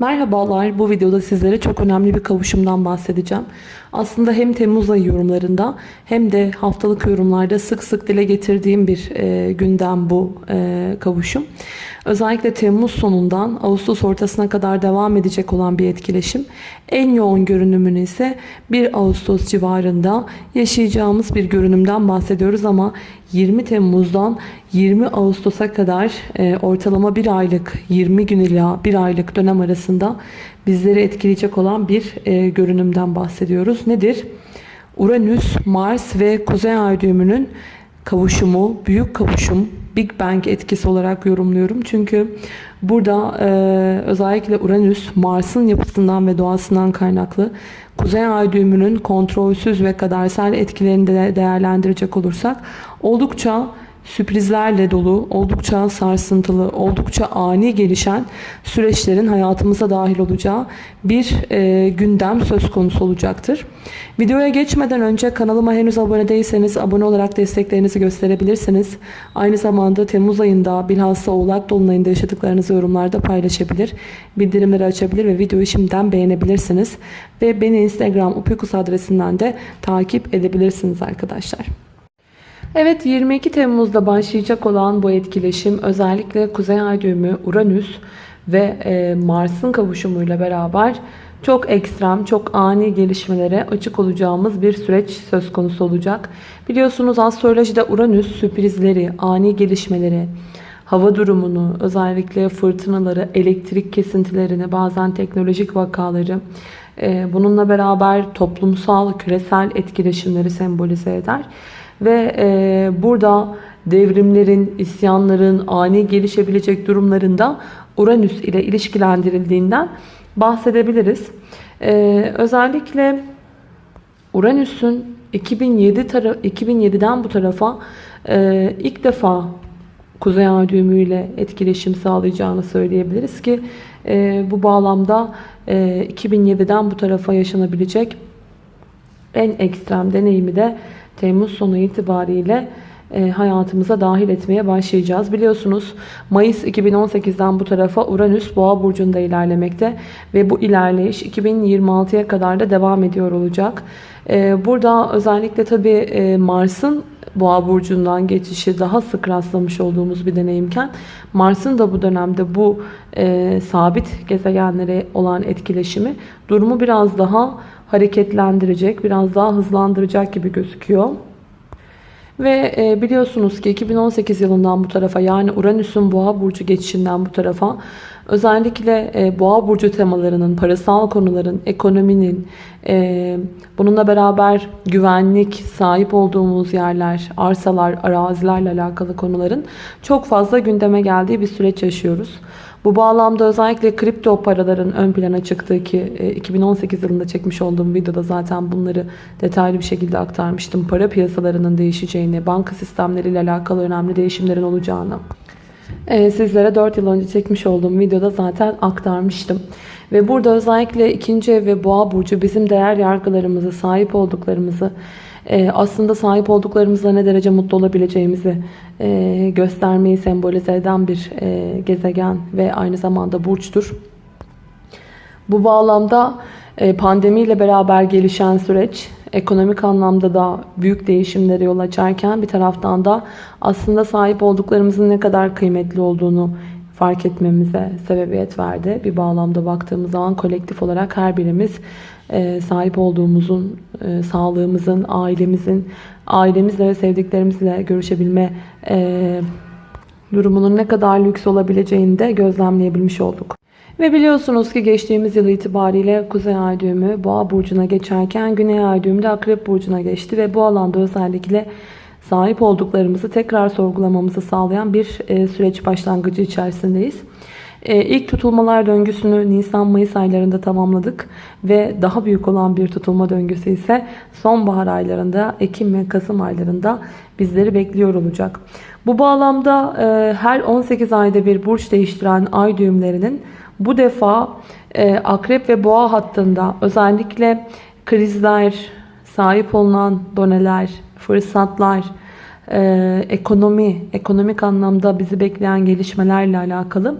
Merhabalar, bu videoda sizlere çok önemli bir kavuşumdan bahsedeceğim. Aslında hem Temmuz ayı yorumlarında hem de haftalık yorumlarda sık sık dile getirdiğim bir e, gündem bu e, kavuşum. Özellikle Temmuz sonundan Ağustos ortasına kadar devam edecek olan bir etkileşim. En yoğun görünümünü ise 1 Ağustos civarında yaşayacağımız bir görünümden bahsediyoruz ama 20 Temmuz'dan 20 Ağustos'a kadar e, ortalama bir aylık 20 gün ila bir aylık dönem arasında bizleri etkileyecek olan bir e, görünümden bahsediyoruz. Nedir? Uranüs, Mars ve Kuzey Ay düğümünün kavuşumu, büyük kavuşum, Big Bang etkisi olarak yorumluyorum. Çünkü burada e, özellikle Uranüs, Mars'ın yapısından ve doğasından kaynaklı Kuzey Ay düğümünün kontrolsüz ve kadersel etkilerini de değerlendirecek olursak oldukça sürprizlerle dolu, oldukça sarsıntılı, oldukça ani gelişen süreçlerin hayatımıza dahil olacağı bir e, gündem söz konusu olacaktır. Videoya geçmeden önce kanalıma henüz abone değilseniz abone olarak desteklerinizi gösterebilirsiniz. Aynı zamanda Temmuz ayında bilhassa Oğlak Dolunay'ında yaşadıklarınızı yorumlarda paylaşabilir, bildirimleri açabilir ve videoyu şimdiden beğenebilirsiniz. Ve beni Instagram upikus adresinden de takip edebilirsiniz arkadaşlar. Evet 22 Temmuz'da başlayacak olan bu etkileşim özellikle Kuzey Ay düğümü, Uranüs ve e, Mars'ın kavuşumuyla beraber çok ekstrem, çok ani gelişmelere açık olacağımız bir süreç söz konusu olacak. Biliyorsunuz astrolojide Uranüs sürprizleri, ani gelişmeleri, hava durumunu, özellikle fırtınaları, elektrik kesintilerini, bazen teknolojik vakaları, e, bununla beraber toplumsal, küresel etkileşimleri sembolize eder. Ve e, burada devrimlerin, isyanların, ani gelişebilecek durumlarında Uranüs ile ilişkilendirildiğinden bahsedebiliriz. E, özellikle Uranüs'ün 2007 2007'den bu tarafa e, ilk defa Kuzey Ay düğümüyle etkileşim sağlayacağını söyleyebiliriz ki e, bu bağlamda e, 2007'den bu tarafa yaşanabilecek en ekstrem deneyimi de Temmuz sonu itibariyle e, hayatımıza dahil etmeye başlayacağız. Biliyorsunuz Mayıs 2018'den bu tarafa Uranüs Boğa burcunda ilerlemekte ve bu ilerleyiş 2026'ya kadar da devam ediyor olacak. E, burada özellikle tabi e, Mars'ın Boğa burcundan geçişi daha sık rastlamış olduğumuz bir deneyimken Mars'ın da bu dönemde bu e, sabit gezegenlere olan etkileşimi durumu biraz daha hareketlendirecek, biraz daha hızlandıracak gibi gözüküyor. Ve e, biliyorsunuz ki 2018 yılından bu tarafa yani Uranüs'ün Boğa burcu geçişinden bu tarafa özellikle e, Boğa burcu temalarının, parasal konuların, ekonominin, e, bununla beraber güvenlik, sahip olduğumuz yerler, arsalar, arazilerle alakalı konuların çok fazla gündeme geldiği bir süreç yaşıyoruz. Bu bağlamda özellikle kripto paraların ön plana çıktığı ki 2018 e, yılında çekmiş olduğum videoda zaten bunları detaylı bir şekilde aktarmıştım. Para piyasalarının değişeceğini, banka sistemleriyle alakalı önemli değişimlerin olacağını e, sizlere 4 yıl önce çekmiş olduğum videoda zaten aktarmıştım. Ve burada özellikle ikinci ev ve boğa burcu bizim değer yargılarımızı, sahip olduklarımızı, aslında sahip olduklarımızla ne derece mutlu olabileceğimizi e, göstermeyi sembolize eden bir e, gezegen ve aynı zamanda burçtur. Bu bağlamda pandemiyle beraber gelişen süreç ekonomik anlamda da büyük değişimlere yol açarken bir taraftan da aslında sahip olduklarımızın ne kadar kıymetli olduğunu fark etmemize sebebiyet verdi. Bir bağlamda baktığımız zaman kolektif olarak her birimiz e, sahip olduğumuzun, e, sağlığımızın, ailemizin, ailemizle ve sevdiklerimizle görüşebilme e, durumunun ne kadar lüks olabileceğini de gözlemleyebilmiş olduk. Ve biliyorsunuz ki geçtiğimiz yıl itibariyle Kuzey Ay düğümü Boğa burcuna geçerken Güney Ay düğümü de Akrep burcuna geçti ve bu alanda özellikle sahip olduklarımızı tekrar sorgulamamızı sağlayan bir süreç başlangıcı içerisindeyiz. Ee, ilk tutulmalar döngüsünü Nisan-Mayıs aylarında tamamladık ve daha büyük olan bir tutulma döngüsü ise sonbahar aylarında Ekim ve Kasım aylarında bizleri bekliyor olacak. Bu bağlamda e, her 18 ayda bir burç değiştiren ay düğümlerinin bu defa e, akrep ve boğa hattında özellikle krizler, sahip olunan doneler, fırsatlar, e, ekonomi, ekonomik anlamda bizi bekleyen gelişmelerle alakalı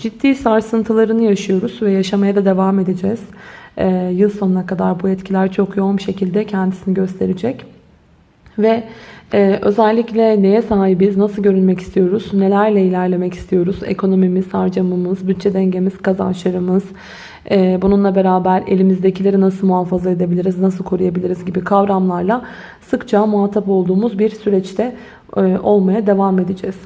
ciddi sarsıntılarını yaşıyoruz ve yaşamaya da devam edeceğiz. Ee, yıl sonuna kadar bu etkiler çok yoğun bir şekilde kendisini gösterecek. Ve e, özellikle neye sahibiz, nasıl görünmek istiyoruz, nelerle ilerlemek istiyoruz, ekonomimiz, harcamamız, bütçe dengemiz, kazançlarımız, e, bununla beraber elimizdekileri nasıl muhafaza edebiliriz, nasıl koruyabiliriz gibi kavramlarla sıkça muhatap olduğumuz bir süreçte e, olmaya devam edeceğiz.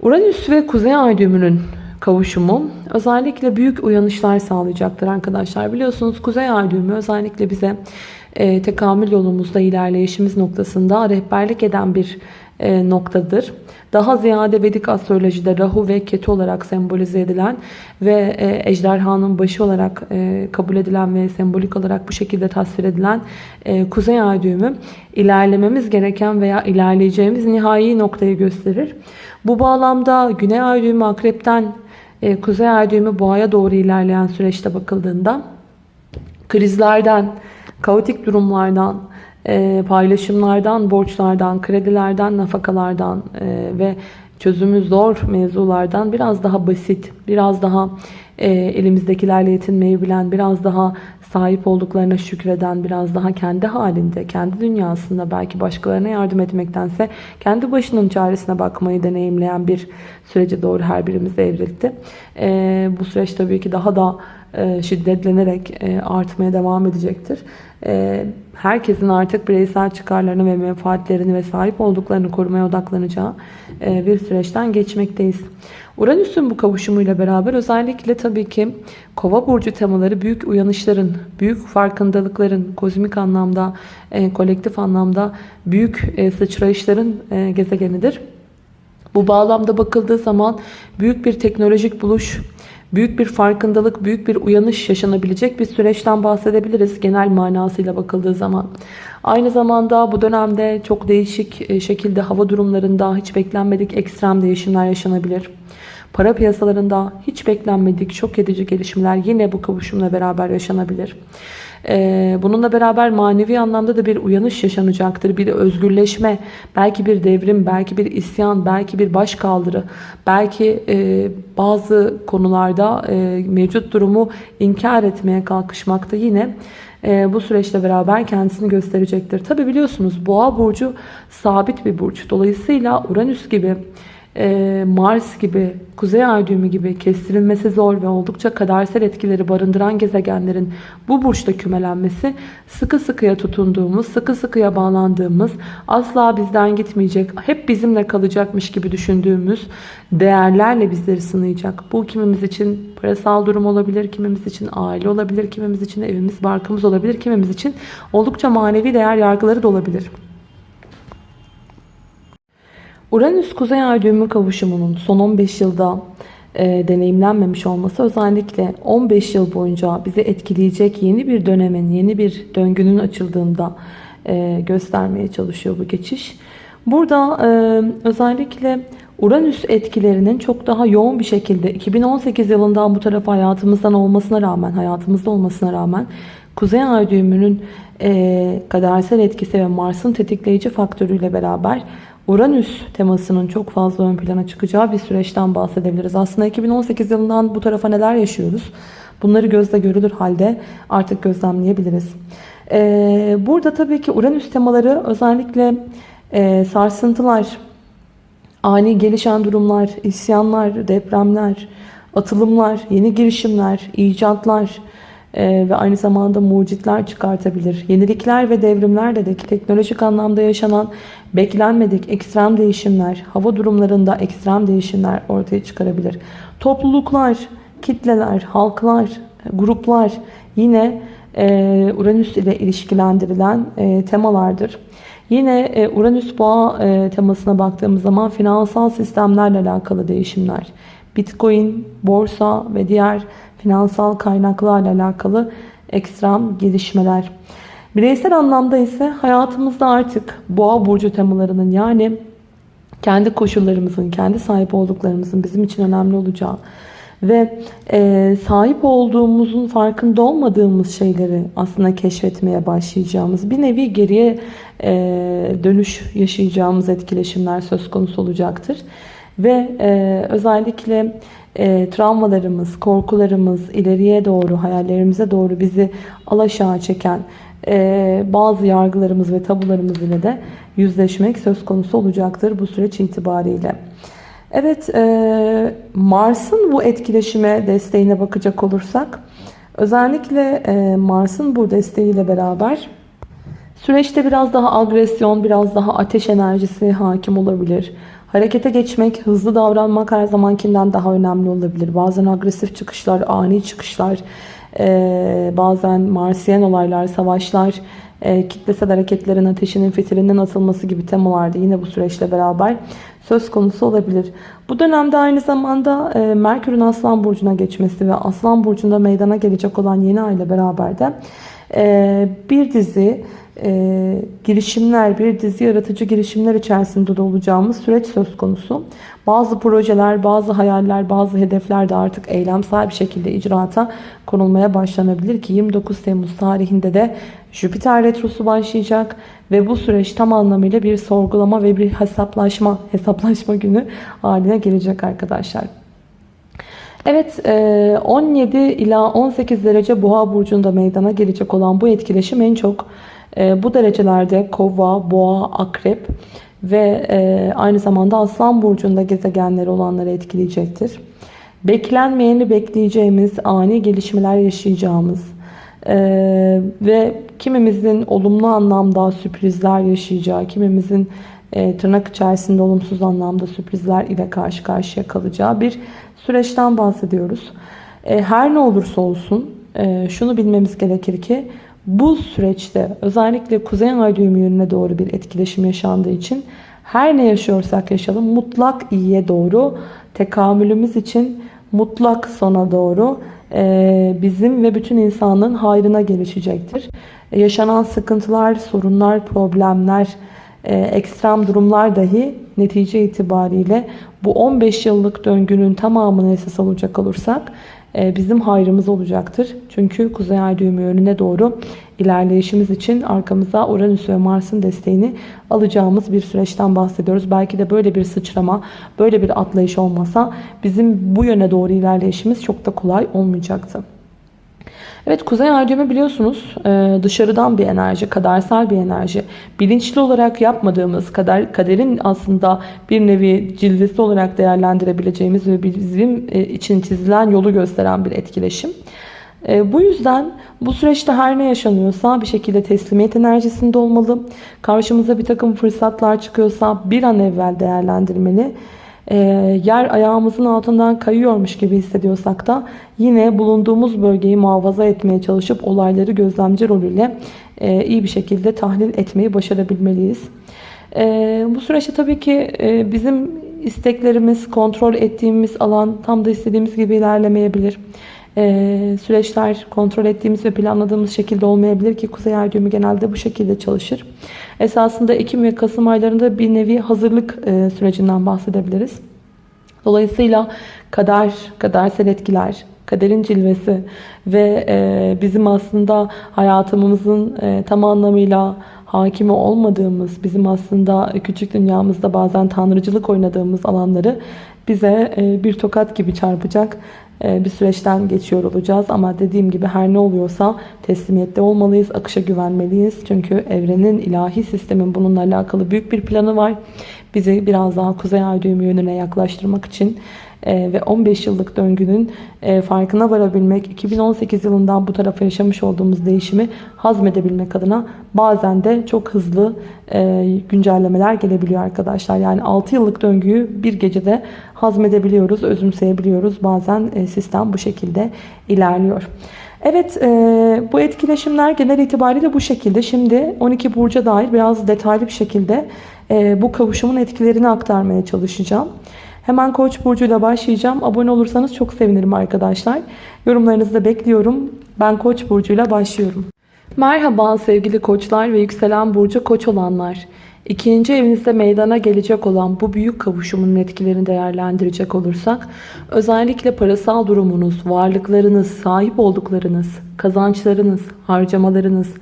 Uranüs ve Kuzey Ay düğümünün kavuşumu özellikle büyük uyanışlar sağlayacaktır arkadaşlar. Biliyorsunuz Kuzey Ay düğümü özellikle bize e, tekamül yolumuzda ilerleyişimiz noktasında rehberlik eden bir e, noktadır. Daha ziyade Vedik astrolojide Rahu ve Ketu olarak sembolize edilen ve e, ejderhanın başı olarak e, kabul edilen ve sembolik olarak bu şekilde tasvir edilen e, Kuzey Ay düğümü ilerlememiz gereken veya ilerleyeceğimiz nihai noktayı gösterir. Bu bağlamda Güney Ay düğümü akrepten Kuzey Ay düğümü boğaya doğru ilerleyen süreçte bakıldığında krizlerden, kaotik durumlardan, e, paylaşımlardan, borçlardan, kredilerden, nafakalardan e, ve çözümü zor mevzulardan biraz daha basit, biraz daha e, elimizdekilerle yetinmeyi bilen, biraz daha sahip olduklarına şükreden, biraz daha kendi halinde, kendi dünyasında belki başkalarına yardım etmektense kendi başının çaresine bakmayı deneyimleyen bir sürece doğru her birimiz evrildi. E, bu süreç tabii ki daha da e, şiddetlenerek e, artmaya devam edecektir. E, herkesin artık bireysel çıkarlarını ve menfaatlerini ve sahip olduklarını korumaya odaklanacağı bir süreçten geçmekteyiz. Uranüs'ün bu kavuşumuyla beraber özellikle tabii ki kova burcu temaları büyük uyanışların, büyük farkındalıkların, kozmik anlamda, kolektif anlamda büyük sıçrayışların gezegenidir. Bu bağlamda bakıldığı zaman büyük bir teknolojik buluş, büyük bir farkındalık, büyük bir uyanış yaşanabilecek bir süreçten bahsedebiliriz genel manasıyla bakıldığı zaman. Aynı zamanda bu dönemde çok değişik e, şekilde hava durumlarında hiç beklenmedik ekstrem değişimler yaşanabilir. Para piyasalarında hiç beklenmedik şok edici gelişmeler yine bu kavuşumla beraber yaşanabilir. Ee, bununla beraber manevi anlamda da bir uyanış yaşanacaktır. Bir özgürleşme, belki bir devrim, belki bir isyan, belki bir başkaldırı, belki e, bazı konularda e, mevcut durumu inkar etmeye kalkışmakta yine e, bu süreçle beraber kendisini gösterecektir. Tabi biliyorsunuz boğa burcu sabit bir burç. Dolayısıyla Uranüs gibi Mars gibi, Kuzey Ay düğümü gibi kestirilmesi zor ve oldukça kadersel etkileri barındıran gezegenlerin bu burçta kümelenmesi sıkı sıkıya tutunduğumuz, sıkı sıkıya bağlandığımız, asla bizden gitmeyecek, hep bizimle kalacakmış gibi düşündüğümüz değerlerle bizleri sınayacak. Bu kimimiz için parasal durum olabilir, kimimiz için aile olabilir, kimimiz için evimiz, barkımız olabilir, kimimiz için oldukça manevi değer yargıları da olabilir. Uranüs Kuzey Ay düğümü kavuşumunun son 15 yılda e, deneyimlenmemiş olması özellikle 15 yıl boyunca bizi etkileyecek yeni bir dönemin, yeni bir döngünün açıldığında e, göstermeye çalışıyor bu geçiş. Burada e, özellikle Uranüs etkilerinin çok daha yoğun bir şekilde 2018 yılından bu tarafa hayatımızdan olmasına rağmen, hayatımızda olmasına rağmen Kuzey Ay düğümünün e, kadersel etkisi ve Mars'ın tetikleyici faktörüyle beraber Uranüs temasının çok fazla ön plana çıkacağı bir süreçten bahsedebiliriz. Aslında 2018 yılından bu tarafa neler yaşıyoruz? Bunları gözle görülür halde artık gözlemleyebiliriz. Ee, burada tabii ki Uranüs temaları özellikle e, sarsıntılar, ani gelişen durumlar, isyanlar, depremler, atılımlar, yeni girişimler, icatlar, ee, ve aynı zamanda mucitler çıkartabilir. Yenilikler ve devrimlerle de teknolojik anlamda yaşanan beklenmedik ekstrem değişimler, hava durumlarında ekstrem değişimler ortaya çıkarabilir. Topluluklar, kitleler, halklar, gruplar yine e, Uranüs ile ilişkilendirilen e, temalardır. Yine e, Uranüs boğa temasına baktığımız zaman finansal sistemlerle alakalı değişimler, Bitcoin, borsa ve diğer finansal kaynaklarla alakalı ekstrem gelişmeler. Bireysel anlamda ise hayatımızda artık boğa burcu temalarının yani kendi koşullarımızın, kendi sahip olduklarımızın bizim için önemli olacağı ve e, sahip olduğumuzun farkında olmadığımız şeyleri aslında keşfetmeye başlayacağımız bir nevi geriye e, dönüş yaşayacağımız etkileşimler söz konusu olacaktır. Ve e, özellikle e, travmalarımız, korkularımız, ileriye doğru, hayallerimize doğru bizi alaşağı çeken e, bazı yargılarımız ve tabularımız ile de yüzleşmek söz konusu olacaktır bu süreç itibariyle. Evet, e, Mars'ın bu etkileşime desteğine bakacak olursak, özellikle e, Mars'ın bu desteğiyle beraber süreçte biraz daha agresyon, biraz daha ateş enerjisi hakim olabilir. Harekete geçmek, hızlı davranmak her zamankinden daha önemli olabilir. Bazen agresif çıkışlar, ani çıkışlar, e, bazen Marsiyen olaylar, savaşlar, e, kitlesel hareketlerin ateşinin fitilinin atılması gibi temalarda yine bu süreçle beraber söz konusu olabilir. Bu dönemde aynı zamanda e, Merkür'ün Aslan Burcu'na geçmesi ve Aslan Burcu'nda meydana gelecek olan yeni ay ile beraber de e, bir dizi e, girişimler, bir dizi yaratıcı girişimler içerisinde de olacağımız süreç söz konusu. Bazı projeler, bazı hayaller, bazı hedefler de artık eylemsel bir şekilde icraata konulmaya başlanabilir ki 29 Temmuz tarihinde de Jüpiter Retrosu başlayacak ve bu süreç tam anlamıyla bir sorgulama ve bir hesaplaşma, hesaplaşma günü haline gelecek arkadaşlar. Evet 17 ila 18 derece boğa burcunda meydana gelecek olan bu etkileşim en çok bu derecelerde kova, boğa, akrep ve aynı zamanda aslan burcunda gezegenleri olanları etkileyecektir. Beklenmeyeni bekleyeceğimiz, ani gelişmeler yaşayacağımız ve kimimizin olumlu anlamda sürprizler yaşayacağı, kimimizin tırnak içerisinde olumsuz anlamda sürprizler ile karşı karşıya kalacağı bir süreçten bahsediyoruz. Her ne olursa olsun şunu bilmemiz gerekir ki bu süreçte özellikle Kuzey Ay düğümü yönüne doğru bir etkileşim yaşandığı için her ne yaşıyorsak yaşayalım mutlak iyiye doğru tekamülümüz için mutlak sona doğru bizim ve bütün insanlığın hayrına gelişecektir. Yaşanan sıkıntılar, sorunlar, problemler, ekstrem durumlar dahi netice itibariyle bu 15 yıllık döngünün tamamını esas alacak olursak bizim hayrımız olacaktır. Çünkü Kuzey Ay düğümü yönüne doğru ilerleyişimiz için arkamıza Uranüs ve Mars'ın desteğini alacağımız bir süreçten bahsediyoruz. Belki de böyle bir sıçrama, böyle bir atlayış olmasa bizim bu yöne doğru ilerleyişimiz çok da kolay olmayacaktı. Evet Kuzey Ay düğümü biliyorsunuz dışarıdan bir enerji, kadersel bir enerji. Bilinçli olarak yapmadığımız, kader, kaderin aslında bir nevi cildesi olarak değerlendirebileceğimiz ve bizim için çizilen yolu gösteren bir etkileşim. Bu yüzden bu süreçte her ne yaşanıyorsa bir şekilde teslimiyet enerjisinde olmalı. Karşımıza bir takım fırsatlar çıkıyorsa bir an evvel değerlendirmeli e, yer ayağımızın altından kayıyormuş gibi hissediyorsak da yine bulunduğumuz bölgeyi muhafaza etmeye çalışıp olayları gözlemci rolüyle e, iyi bir şekilde tahlil etmeyi başarabilmeliyiz. E, bu süreçte tabii ki e, bizim isteklerimiz, kontrol ettiğimiz alan tam da istediğimiz gibi ilerlemeyebilir. Ee, süreçler kontrol ettiğimiz ve planladığımız şekilde olmayabilir ki Kuzey Ay düğümü genelde bu şekilde çalışır. Esasında Ekim ve Kasım aylarında bir nevi hazırlık e, sürecinden bahsedebiliriz. Dolayısıyla kader, kadersel etkiler, kaderin cilvesi ve e, bizim aslında hayatımızın e, tam anlamıyla hakimi olmadığımız, bizim aslında küçük dünyamızda bazen tanrıcılık oynadığımız alanları bize bir tokat gibi çarpacak bir süreçten geçiyor olacağız. Ama dediğim gibi her ne oluyorsa teslimiyette olmalıyız. Akışa güvenmeliyiz. Çünkü evrenin ilahi sistemin bununla alakalı büyük bir planı var. Bizi biraz daha kuzey ay düğümü yönüne yaklaştırmak için e, ve 15 yıllık döngünün e, farkına varabilmek, 2018 yılından bu tarafa yaşamış olduğumuz değişimi hazmedebilmek adına bazen de çok hızlı e, güncellemeler gelebiliyor arkadaşlar. Yani 6 yıllık döngüyü bir gecede hazmedebiliyoruz, özümseyebiliyoruz. Bazen sistem bu şekilde ilerliyor. Evet bu etkileşimler genel itibariyle bu şekilde. Şimdi 12 burca dair biraz detaylı bir şekilde bu kavuşumun etkilerini aktarmaya çalışacağım. Hemen Koç burcuyla başlayacağım. Abone olursanız çok sevinirim arkadaşlar. Yorumlarınızı da bekliyorum. Ben Koç burcuyla başlıyorum. Merhaba sevgili koçlar ve yükselen burcu koç olanlar. İkinci evinizde meydana gelecek olan bu büyük kavuşumun etkilerini değerlendirecek olursak özellikle parasal durumunuz, varlıklarınız, sahip olduklarınız, kazançlarınız, harcamalarınız,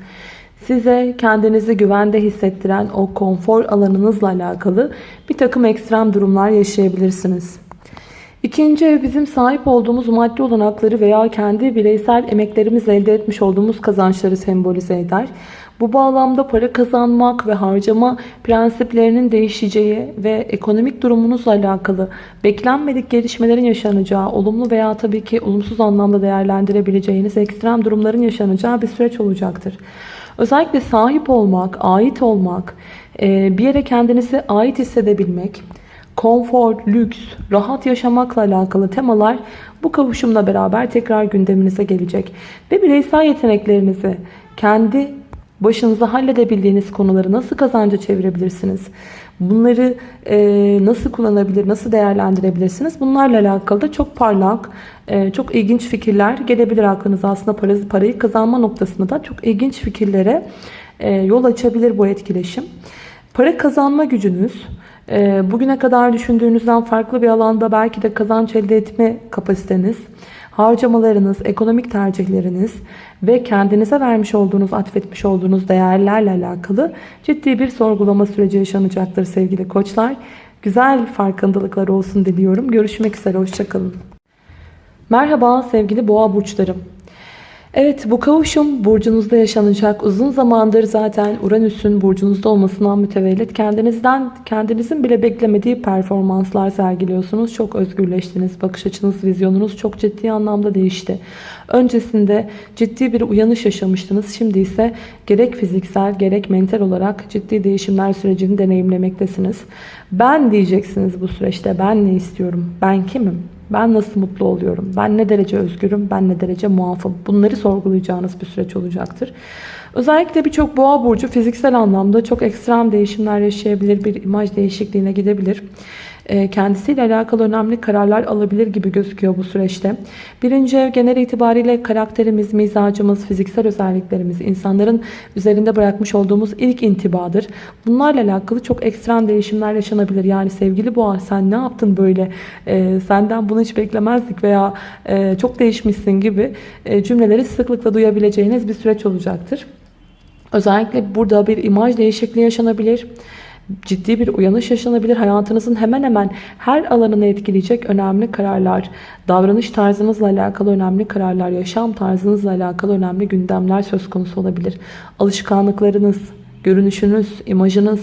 size kendinizi güvende hissettiren o konfor alanınızla alakalı bir takım ekstrem durumlar yaşayabilirsiniz. İkinci ev bizim sahip olduğumuz maddi olanakları veya kendi bireysel emeklerimizle elde etmiş olduğumuz kazançları sembolize eder. Bu bağlamda para kazanmak ve harcama prensiplerinin değişeceği ve ekonomik durumunuzla alakalı beklenmedik gelişmelerin yaşanacağı, olumlu veya tabii ki olumsuz anlamda değerlendirebileceğiniz ekstrem durumların yaşanacağı bir süreç olacaktır. Özellikle sahip olmak, ait olmak, e, bir yere kendinizi ait hissedebilmek, konfor, lüks, rahat yaşamakla alakalı temalar bu kavuşumla beraber tekrar gündeminize gelecek. Ve bireysel yeteneklerinizi kendi başınıza halledebildiğiniz konuları nasıl kazanca çevirebilirsiniz? Bunları e, nasıl kullanabilir, nasıl değerlendirebilirsiniz? Bunlarla alakalı da çok parlak, e, çok ilginç fikirler gelebilir aklınıza. Aslında parayı, parayı kazanma noktasında da çok ilginç fikirlere e, yol açabilir bu etkileşim. Para kazanma gücünüz, e, bugüne kadar düşündüğünüzden farklı bir alanda belki de kazanç elde etme kapasiteniz, harcamalarınız, ekonomik tercihleriniz ve kendinize vermiş olduğunuz, atfetmiş olduğunuz değerlerle alakalı ciddi bir sorgulama süreci yaşanacaktır sevgili koçlar. Güzel farkındalıklar olsun diliyorum. Görüşmek üzere, hoşçakalın. Merhaba sevgili boğa burçlarım. Evet bu kavuşum burcunuzda yaşanacak. Uzun zamandır zaten Uranüs'ün burcunuzda olmasından mütevellit kendinizden kendinizin bile beklemediği performanslar sergiliyorsunuz. Çok özgürleştiniz. Bakış açınız, vizyonunuz çok ciddi anlamda değişti. Öncesinde ciddi bir uyanış yaşamıştınız. Şimdi ise gerek fiziksel gerek mental olarak ciddi değişimler sürecini deneyimlemektesiniz. Ben diyeceksiniz bu süreçte. Ben ne istiyorum? Ben kimim? Ben nasıl mutlu oluyorum? Ben ne derece özgürüm? Ben ne derece muafım? Bunları sorgulayacağınız bir süreç olacaktır. Özellikle birçok boğa burcu fiziksel anlamda çok ekstrem değişimler yaşayabilir. Bir imaj değişikliğine gidebilir. E, kendisiyle alakalı önemli kararlar alabilir gibi gözüküyor bu süreçte. Birinci ev genel itibariyle karakterimiz, mizacımız, fiziksel özelliklerimiz, insanların üzerinde bırakmış olduğumuz ilk intibadır. Bunlarla alakalı çok ekstrem değişimler yaşanabilir. Yani sevgili boğa sen ne yaptın böyle, e, senden bunu hiç beklemezdik veya e, çok değişmişsin gibi cümleleri sıklıkla duyabileceğiniz bir süreç olacaktır. Özellikle burada bir imaj değişikliği yaşanabilir ciddi bir uyanış yaşanabilir. Hayatınızın hemen hemen her alanını etkileyecek önemli kararlar, davranış tarzınızla alakalı önemli kararlar, yaşam tarzınızla alakalı önemli gündemler söz konusu olabilir. Alışkanlıklarınız, görünüşünüz, imajınız,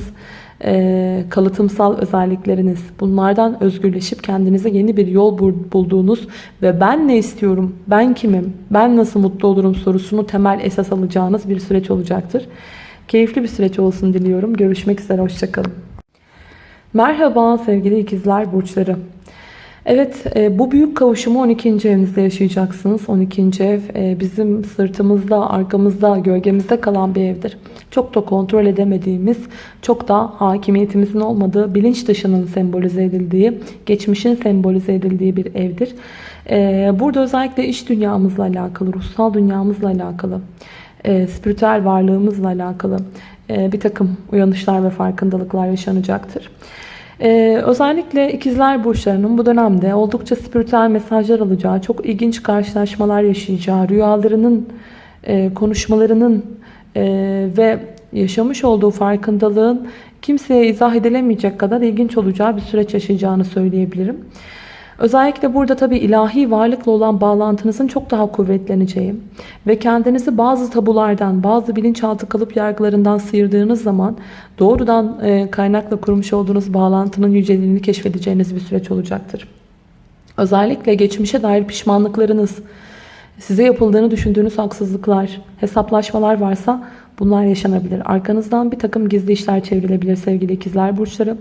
kalıtımsal özellikleriniz bunlardan özgürleşip kendinize yeni bir yol bulduğunuz ve ben ne istiyorum, ben kimim, ben nasıl mutlu olurum sorusunu temel esas alacağınız bir süreç olacaktır. Keyifli bir süreç olsun diliyorum. Görüşmek üzere. Hoşçakalın. Merhaba sevgili ikizler burçları. Evet e, bu büyük kavuşumu 12. evinizde yaşayacaksınız. 12. ev e, bizim sırtımızda, arkamızda, gölgemizde kalan bir evdir. Çok da kontrol edemediğimiz, çok da hakimiyetimizin olmadığı, bilinç dışının sembolize edildiği, geçmişin sembolize edildiği bir evdir. E, burada özellikle iş dünyamızla alakalı, ruhsal dünyamızla alakalı, e, spiritüel varlığımızla alakalı e, bir takım uyanışlar ve farkındalıklar yaşanacaktır. Ee, özellikle ikizler burçlarının bu dönemde oldukça spiritüel mesajlar alacağı, çok ilginç karşılaşmalar yaşayacağı, rüyalarının, e, konuşmalarının e, ve yaşamış olduğu farkındalığın kimseye izah edilemeyecek kadar ilginç olacağı bir süreç yaşayacağını söyleyebilirim. Özellikle burada tabi ilahi varlıkla olan bağlantınızın çok daha kuvvetleneceği ve kendinizi bazı tabulardan, bazı bilinçaltı kalıp yargılarından sıyırdığınız zaman doğrudan e, kaynakla kurmuş olduğunuz bağlantının yüceliğini keşfedeceğiniz bir süreç olacaktır. Özellikle geçmişe dair pişmanlıklarınız, size yapıldığını düşündüğünüz haksızlıklar, hesaplaşmalar varsa Bunlar yaşanabilir. Arkanızdan bir takım gizli işler çevrilebilir sevgili ikizler burçları.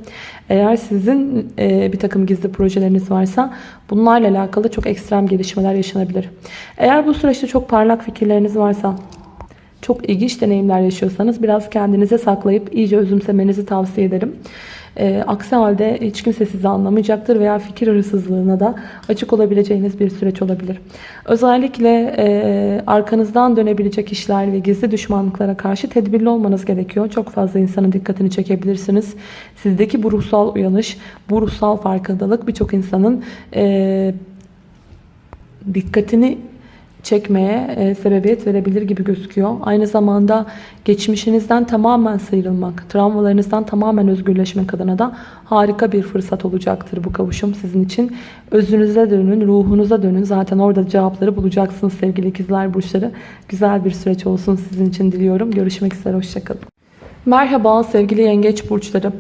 Eğer sizin e, bir takım gizli projeleriniz varsa bunlarla alakalı çok ekstrem gelişmeler yaşanabilir. Eğer bu süreçte çok parlak fikirleriniz varsa çok ilginç deneyimler yaşıyorsanız biraz kendinize saklayıp iyice özümsemenizi tavsiye ederim. E, aksi halde hiç kimse sizi anlamayacaktır veya fikir hırsızlığına da açık olabileceğiniz bir süreç olabilir. Özellikle e, arkanızdan dönebilecek işler ve gizli düşmanlıklara karşı tedbirli olmanız gerekiyor. Çok fazla insanın dikkatini çekebilirsiniz. Sizdeki bu ruhsal uyanış, bu ruhsal farkındalık birçok insanın e, dikkatini çekmeye e, sebebiyet verebilir gibi gözüküyor. Aynı zamanda geçmişinizden tamamen sıyrılmak, travmalarınızdan tamamen özgürleşmek adına da harika bir fırsat olacaktır bu kavuşum sizin için. Özünüze dönün, ruhunuza dönün. Zaten orada cevapları bulacaksınız sevgili ikizler burçları. Güzel bir süreç olsun sizin için diliyorum. Görüşmek üzere, hoşçakalın. Merhaba sevgili yengeç burçları.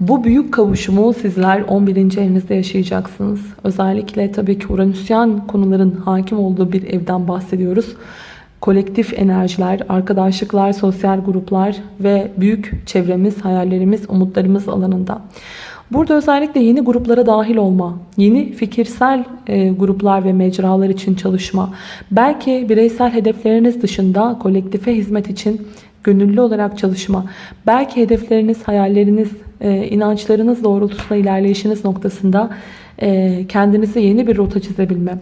Bu büyük kavuşumu sizler 11. evinizde yaşayacaksınız. Özellikle tabii ki Uranüsyen konuların hakim olduğu bir evden bahsediyoruz. Kolektif enerjiler, arkadaşlıklar, sosyal gruplar ve büyük çevremiz, hayallerimiz, umutlarımız alanında. Burada özellikle yeni gruplara dahil olma, yeni fikirsel e, gruplar ve mecralar için çalışma, belki bireysel hedefleriniz dışında kolektife hizmet için gönüllü olarak çalışma, belki hedefleriniz, hayalleriniz, e, inançlarınız doğrultusunda ilerleyişiniz noktasında e, kendinize yeni bir rota çizebilme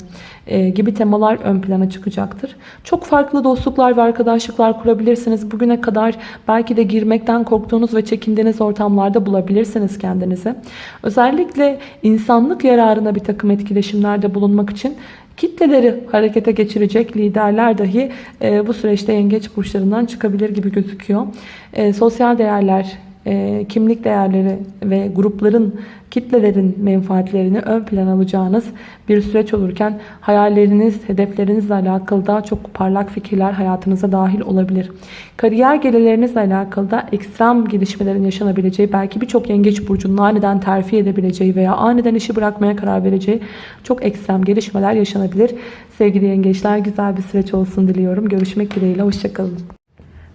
e, gibi temalar ön plana çıkacaktır. Çok farklı dostluklar ve arkadaşlıklar kurabilirsiniz. Bugüne kadar belki de girmekten korktuğunuz ve çekindiğiniz ortamlarda bulabilirsiniz kendinizi. Özellikle insanlık yararına bir takım etkileşimlerde bulunmak için kitleleri harekete geçirecek liderler dahi e, bu süreçte yengeç burçlarından çıkabilir gibi gözüküyor. E, sosyal değerler, e, kimlik değerleri ve grupların, kitlelerin menfaatlerini ön plan alacağınız bir süreç olurken hayalleriniz, hedeflerinizle alakalı daha çok parlak fikirler hayatınıza dahil olabilir. Kariyer gelirlerinizle alakalı da ekstrem gelişmelerin yaşanabileceği, belki birçok yengeç burcunun aniden terfi edebileceği veya aniden işi bırakmaya karar vereceği çok ekstrem gelişmeler yaşanabilir. Sevgili yengeçler güzel bir süreç olsun diliyorum. Görüşmek dileğiyle, hoşçakalın.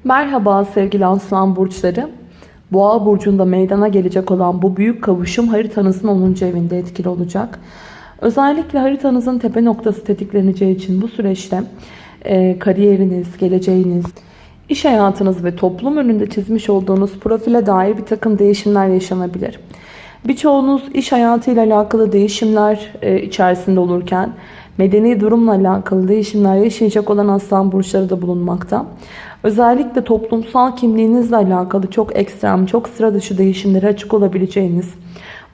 Merhaba sevgili aslan burçları. Boğa burcunda meydana gelecek olan bu büyük kavuşum haritanızın 10. evinde etkili olacak. Özellikle haritanızın tepe noktası tetikleneceği için bu süreçte e, kariyeriniz, geleceğiniz, iş hayatınız ve toplum önünde çizmiş olduğunuz profile dair bir takım değişimler yaşanabilir. Birçoğunuz iş hayatıyla alakalı değişimler e, içerisinde olurken medeni durumla alakalı değişimler yaşayacak olan aslan burçları da bulunmakta. Özellikle toplumsal kimliğinizle alakalı çok ekstrem, çok sıra dışı değişimlere açık olabileceğiniz,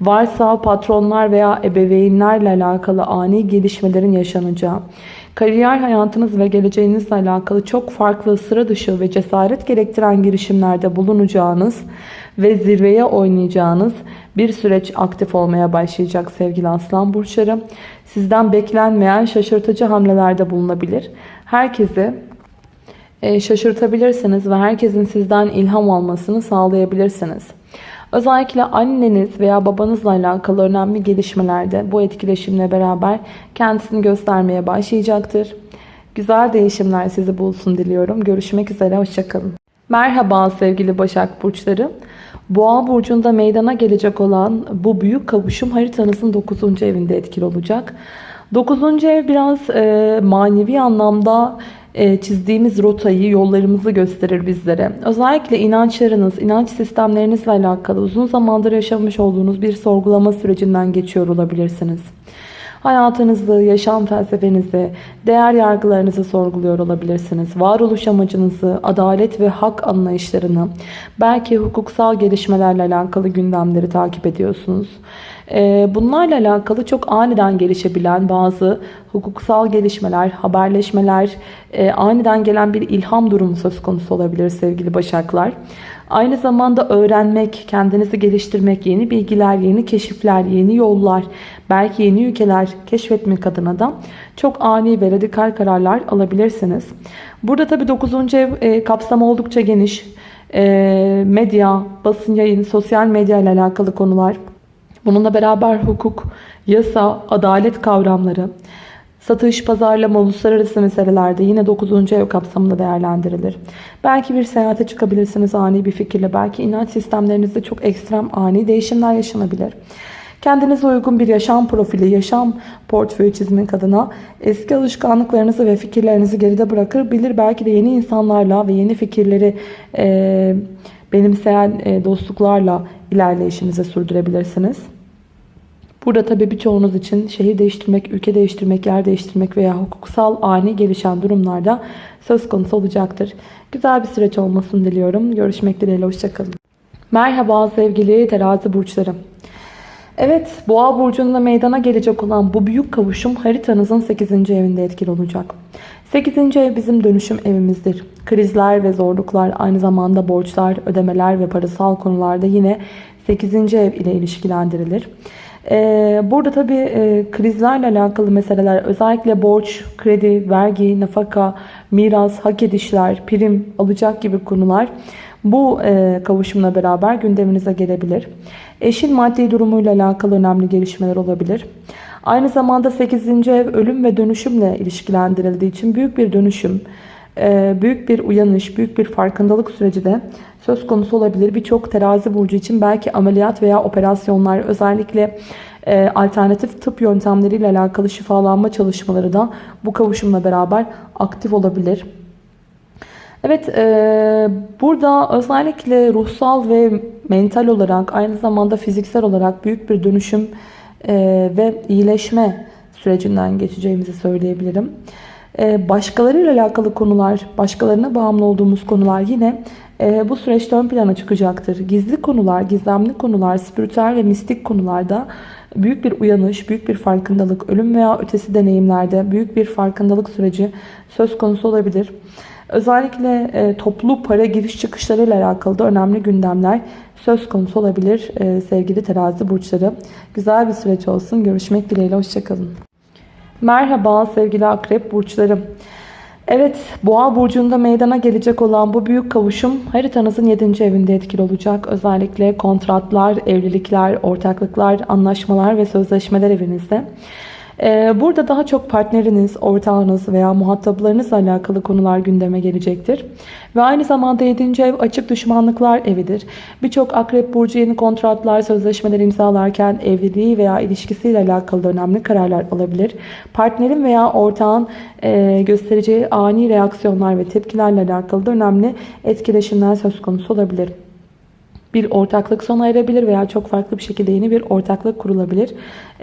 varsa patronlar veya ebeveynlerle alakalı ani gelişmelerin yaşanacağı, kariyer hayatınız ve geleceğinizle alakalı çok farklı sıra dışı ve cesaret gerektiren girişimlerde bulunacağınız ve zirveye oynayacağınız bir süreç aktif olmaya başlayacak sevgili aslan burçları. Sizden beklenmeyen şaşırtıcı hamlelerde bulunabilir. Herkesi e, şaşırtabilirsiniz ve herkesin sizden ilham almasını sağlayabilirsiniz. Özellikle anneniz veya babanızla alakalı önemli gelişmelerde bu etkileşimle beraber kendisini göstermeye başlayacaktır. Güzel değişimler sizi bulsun diliyorum. Görüşmek üzere, hoşçakalın. Merhaba sevgili Başak Burçları. Boğa burcunda meydana gelecek olan bu büyük kavuşum haritanızın 9. evinde etkili olacak. 9. ev biraz e, manevi anlamda e, çizdiğimiz rotayı, yollarımızı gösterir bizlere. Özellikle inançlarınız, inanç sistemlerinizle alakalı uzun zamandır yaşamış olduğunuz bir sorgulama sürecinden geçiyor olabilirsiniz. Hayatınızı, yaşam felsefenizi, değer yargılarınızı sorguluyor olabilirsiniz. Varoluş amacınızı, adalet ve hak anlayışlarını, belki hukuksal gelişmelerle alakalı gündemleri takip ediyorsunuz. Ee, bunlarla alakalı çok aniden gelişebilen bazı hukuksal gelişmeler, haberleşmeler, e, aniden gelen bir ilham durumu söz konusu olabilir sevgili başaklar. Aynı zamanda öğrenmek, kendinizi geliştirmek, yeni bilgiler, yeni keşifler, yeni yollar, belki yeni ülkeler keşfetmek adına da çok ani ve radikal kararlar alabilirsiniz. Burada tabi 9. ev e, kapsamı oldukça geniş. E, medya, basın yayın, sosyal medya ile alakalı konular. Bununla beraber hukuk, yasa, adalet kavramları, Satış, pazarlama, uluslararası meselelerde yine 9. ev kapsamında değerlendirilir. Belki bir seyahate çıkabilirsiniz ani bir fikirle. Belki inanç sistemlerinizde çok ekstrem ani değişimler yaşanabilir. Kendinize uygun bir yaşam profili, yaşam portföyü çizmek adına eski alışkanlıklarınızı ve fikirlerinizi geride bırakır. Bilir belki de yeni insanlarla ve yeni fikirleri e, benimseyen e, dostluklarla ilerleyişinizi sürdürebilirsiniz. Burada tabii birçoğunuz için şehir değiştirmek, ülke değiştirmek, yer değiştirmek veya hukuksal ani gelişen durumlarda söz konusu olacaktır. Güzel bir süreç olmasını diliyorum. Görüşmek dileğiyle. Hoşçakalın. Merhaba sevgili terazi burçları. Evet, Boğa burcunda meydana gelecek olan bu büyük kavuşum haritanızın 8. evinde etkili olacak. 8. ev bizim dönüşüm evimizdir. Krizler ve zorluklar, aynı zamanda borçlar, ödemeler ve parasal konularda yine 8. ev ile ilişkilendirilir. Ee, burada tabii e, krizlerle alakalı meseleler özellikle borç, kredi, vergi, nafaka, miras, hak edişler, prim, alacak gibi konular bu e, kavuşumla beraber gündeminize gelebilir. Eşin maddi durumuyla alakalı önemli gelişmeler olabilir. Aynı zamanda 8. ev ölüm ve dönüşümle ilişkilendirildiği için büyük bir dönüşüm, e, büyük bir uyanış, büyük bir farkındalık süreci de söz konusu olabilir. Birçok terazi burcu için belki ameliyat veya operasyonlar özellikle e, alternatif tıp yöntemleriyle alakalı şifalanma çalışmaları da bu kavuşumla beraber aktif olabilir. Evet, e, burada özellikle ruhsal ve mental olarak aynı zamanda fiziksel olarak büyük bir dönüşüm e, ve iyileşme sürecinden geçeceğimizi söyleyebilirim. E, başkalarıyla alakalı konular, başkalarına bağımlı olduğumuz konular yine e, bu süreçte ön plana çıkacaktır. Gizli konular, gizemli konular, spiritüel ve mistik konularda büyük bir uyanış, büyük bir farkındalık, ölüm veya ötesi deneyimlerde büyük bir farkındalık süreci söz konusu olabilir. Özellikle e, toplu para giriş çıkışlarıyla alakalı da önemli gündemler söz konusu olabilir e, sevgili terazi burçları. Güzel bir süreç olsun. Görüşmek dileğiyle. Hoşçakalın. Merhaba sevgili akrep burçları. Evet, Boğa burcunda meydana gelecek olan bu büyük kavuşum haritanızın 7. evinde etkili olacak. Özellikle kontratlar, evlilikler, ortaklıklar, anlaşmalar ve sözleşmeler evinizde. Ee, burada daha çok partneriniz, ortağınız veya muhataplarınızla alakalı konular gündeme gelecektir. Ve aynı zamanda 7. ev açık düşmanlıklar evidir. Birçok akrep burcu yeni kontratlar, sözleşmeler imzalarken evliliği veya ilişkisiyle alakalı önemli kararlar alabilir. Partnerin veya ortağın e, göstereceği ani reaksiyonlar ve tepkilerle alakalı da önemli etkileşimler söz konusu olabilir bir ortaklık sona erebilir veya çok farklı bir şekilde yeni bir ortaklık kurulabilir.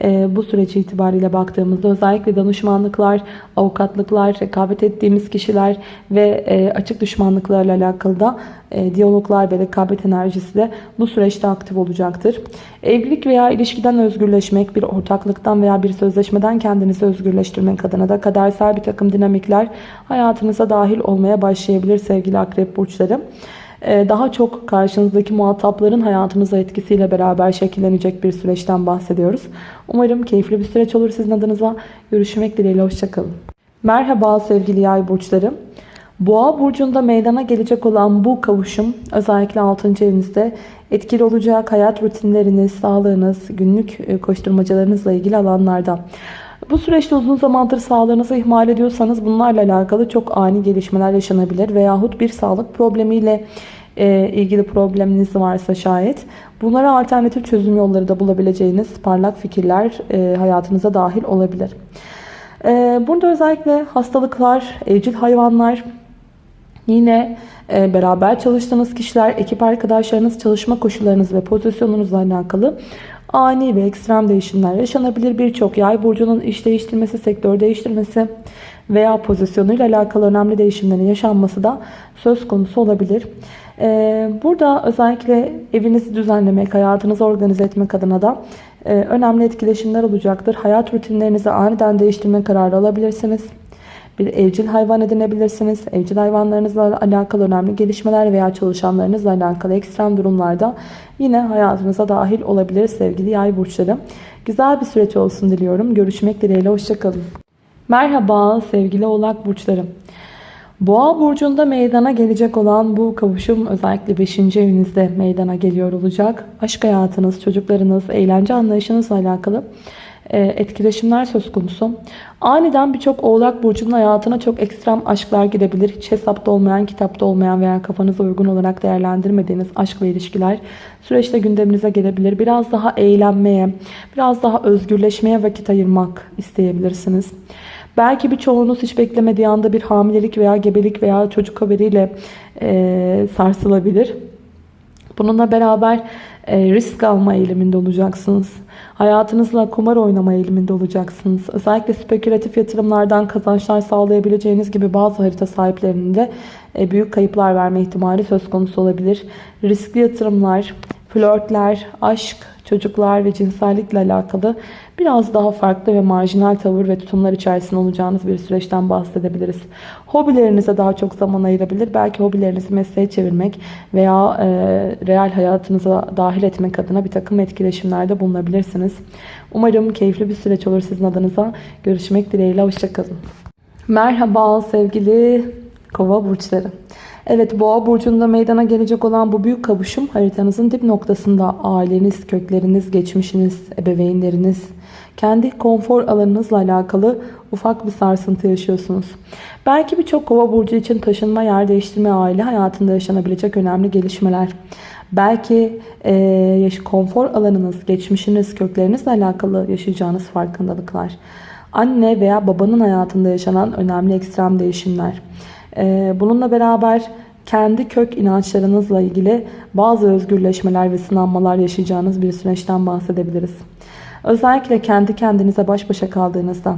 E, bu süreci itibariyle baktığımızda özellikle danışmanlıklar, avukatlıklar, rekabet ettiğimiz kişiler ve e, açık düşmanlıklarla alakalı da e, diyaloglar ve rekabet enerjisi de bu süreçte aktif olacaktır. Evlilik veya ilişkiden özgürleşmek, bir ortaklıktan veya bir sözleşmeden kendinizi özgürleştirmek adına da kadersel bir takım dinamikler hayatınıza dahil olmaya başlayabilir sevgili akrep burçları. Ee, daha çok karşınızdaki muhatapların hayatınıza etkisiyle beraber şekillenecek bir süreçten bahsediyoruz. Umarım keyifli bir süreç olur sizin adınıza. Görüşmek dileğiyle. Hoşçakalın. Merhaba sevgili yay burçları. Boğa burcunda meydana gelecek olan bu kavuşum özellikle 6. evinizde etkili olacak hayat rutinleriniz, sağlığınız, günlük e, koşturmacalarınızla ilgili alanlarda. Bu süreçte uzun zamandır sağlığınızı ihmal ediyorsanız bunlarla alakalı çok ani gelişmeler yaşanabilir veyahut bir sağlık problemiyle e, ilgili probleminiz varsa şayet bunlara alternatif çözüm yolları da bulabileceğiniz parlak fikirler e, hayatınıza dahil olabilir. E, burada özellikle hastalıklar, evcil hayvanlar, yine e, beraber çalıştığınız kişiler, ekip arkadaşlarınız, çalışma koşullarınız ve pozisyonunuzla alakalı ani ve ekstrem değişimler yaşanabilir. Birçok yay burcunun iş değiştirmesi, sektör değiştirmesi veya pozisyonuyla alakalı önemli değişimlerin yaşanması da söz konusu olabilir. Ee, burada özellikle evinizi düzenlemek, hayatınızı organize etmek adına da e, önemli etkileşimler olacaktır. Hayat rutinlerinizi aniden değiştirme kararı alabilirsiniz. Bir evcil hayvan edinebilirsiniz. Evcil hayvanlarınızla alakalı önemli gelişmeler veya çalışanlarınızla alakalı ekstrem durumlarda yine hayatınıza dahil olabilir sevgili yay burçları. Güzel bir süreç olsun diliyorum. Görüşmek dileğiyle. Hoşçakalın. Merhaba sevgili oğlak burçlarım. Boğa burcunda meydana gelecek olan bu kavuşum özellikle 5. evinizde meydana geliyor olacak. Aşk hayatınız, çocuklarınız, eğlence anlayışınızla alakalı etkileşimler söz konusu. Aniden birçok oğlak burcunun hayatına çok ekstrem aşklar girebilir. Hiç hesapta olmayan, kitapta olmayan veya kafanıza uygun olarak değerlendirmediğiniz aşk ve ilişkiler süreçte gündeminize gelebilir. Biraz daha eğlenmeye, biraz daha özgürleşmeye vakit ayırmak isteyebilirsiniz. Belki birçoğunuz hiç beklemediği anda bir hamilelik veya gebelik veya çocuk haberiyle e, sarsılabilir. Bununla beraber e, risk alma eğiliminde olacaksınız. Hayatınızla kumar oynama eğiliminde olacaksınız. Özellikle spekülatif yatırımlardan kazançlar sağlayabileceğiniz gibi bazı harita sahiplerinde e, büyük kayıplar verme ihtimali söz konusu olabilir. Riskli yatırımlar, flörtler, aşk, çocuklar ve cinsellikle alakalı biraz daha farklı ve marjinal tavır ve tutumlar içerisinde olacağınız bir süreçten bahsedebiliriz. Hobilerinize daha çok zaman ayırabilir. Belki hobilerinizi mesleğe çevirmek veya e, real hayatınıza dahil etmek adına bir takım etkileşimlerde bulunabilirsiniz. Umarım keyifli bir süreç olur sizin adınıza. Görüşmek dileğiyle. Hoşçakalın. Merhaba sevgili kova burçları. Evet boğa burcunda meydana gelecek olan bu büyük kavuşum haritanızın dip noktasında aileniz, kökleriniz, geçmişiniz, ebeveynleriniz, kendi konfor alanınızla alakalı ufak bir sarsıntı yaşıyorsunuz. Belki birçok kova burcu için taşınma, yer değiştirme, aile hayatında yaşanabilecek önemli gelişmeler. Belki e, konfor alanınız, geçmişiniz, köklerinizle alakalı yaşayacağınız farkındalıklar. Anne veya babanın hayatında yaşanan önemli ekstrem değişimler. Ee, bununla beraber kendi kök inançlarınızla ilgili bazı özgürleşmeler ve sınanmalar yaşayacağınız bir süreçten bahsedebiliriz. Özellikle kendi kendinize baş başa kaldığınızda,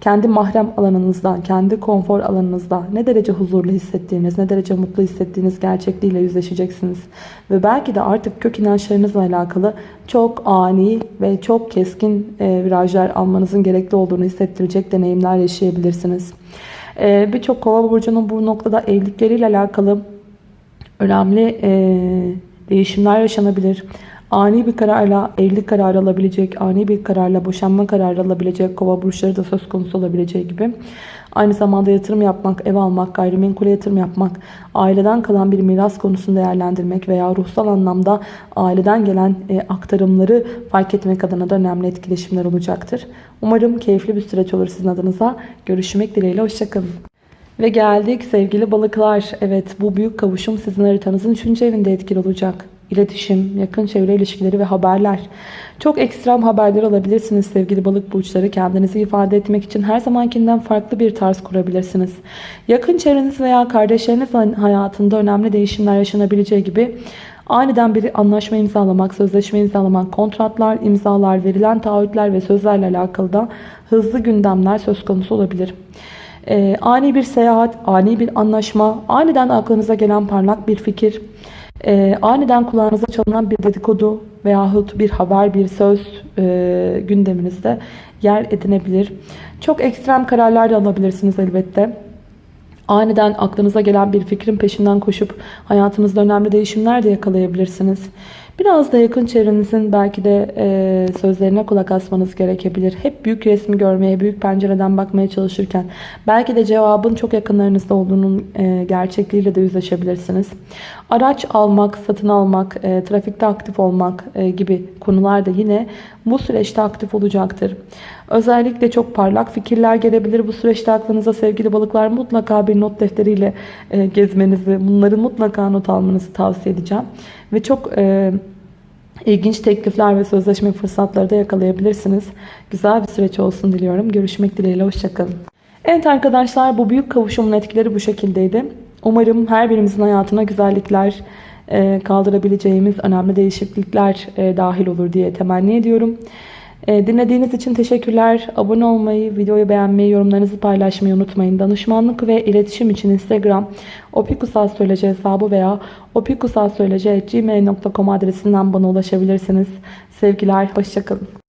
kendi mahrem alanınızda, kendi konfor alanınızda ne derece huzurlu hissettiğiniz, ne derece mutlu hissettiğiniz gerçekliğiyle yüzleşeceksiniz. Ve belki de artık kök inançlarınızla alakalı çok ani ve çok keskin e, virajlar almanızın gerekli olduğunu hissettirecek deneyimler yaşayabilirsiniz. Ee, Birçok kova burcunun bu noktada evlilikleriyle alakalı önemli e, değişimler yaşanabilir. Ani bir kararla evlilik kararı alabilecek, ani bir kararla boşanma kararı alabilecek kova burçları da söz konusu olabileceği gibi. Aynı zamanda yatırım yapmak, ev almak, gayrimenkule yatırım yapmak, aileden kalan bir miras konusunu değerlendirmek veya ruhsal anlamda aileden gelen e, aktarımları fark etmek adına da önemli etkileşimler olacaktır. Umarım keyifli bir süreç olur sizin adınıza. Görüşmek dileğiyle, hoşçakalın. Ve geldik sevgili balıklar. Evet bu büyük kavuşum sizin haritanızın 3. evinde etkili olacak. İletişim, yakın çevre ilişkileri ve haberler. Çok ekstrem haberler alabilirsiniz sevgili balık burçları. Kendinizi ifade etmek için her zamankinden farklı bir tarz kurabilirsiniz. Yakın çevreniz veya kardeşleriniz hayatında önemli değişimler yaşanabileceği gibi aniden bir anlaşma imzalamak, sözleşme imzalamak, kontratlar, imzalar, verilen taahhütler ve sözlerle alakalı da hızlı gündemler söz konusu olabilir. Ee, ani bir seyahat, ani bir anlaşma, aniden aklınıza gelen parlak bir fikir, e, aniden kulağınıza çalınan bir dedikodu veyahut bir haber, bir söz e, gündeminizde yer edinebilir. Çok ekstrem kararlar da alabilirsiniz elbette. Aniden aklınıza gelen bir fikrin peşinden koşup hayatınızda önemli değişimler de yakalayabilirsiniz. Biraz da yakın çevrenizin belki de e, sözlerine kulak asmanız gerekebilir. Hep büyük resmi görmeye, büyük pencereden bakmaya çalışırken belki de cevabın çok yakınlarınızda olduğunun e, gerçekliğiyle de yüzleşebilirsiniz. Araç almak, satın almak, e, trafikte aktif olmak e, gibi konular da yine bu süreçte aktif olacaktır. Özellikle çok parlak fikirler gelebilir. Bu süreçte aklınıza sevgili balıklar mutlaka bir not defteriyle e, gezmenizi, bunları mutlaka not almanızı tavsiye edeceğim. Ve çok e, ilginç teklifler ve sözleşme fırsatları da yakalayabilirsiniz. Güzel bir süreç olsun diliyorum. Görüşmek dileğiyle. Hoşçakalın. Evet arkadaşlar bu büyük kavuşumun etkileri bu şekildeydi. Umarım her birimizin hayatına güzellikler e, kaldırabileceğimiz önemli değişiklikler e, dahil olur diye temenni ediyorum. E, dinlediğiniz için teşekkürler. Abone olmayı, videoyu beğenmeyi, yorumlarınızı paylaşmayı unutmayın. Danışmanlık ve iletişim için Instagram opikusastroloji hesabı veya opikusastroloji.gmail.com adresinden bana ulaşabilirsiniz. Sevgiler, hoşçakalın.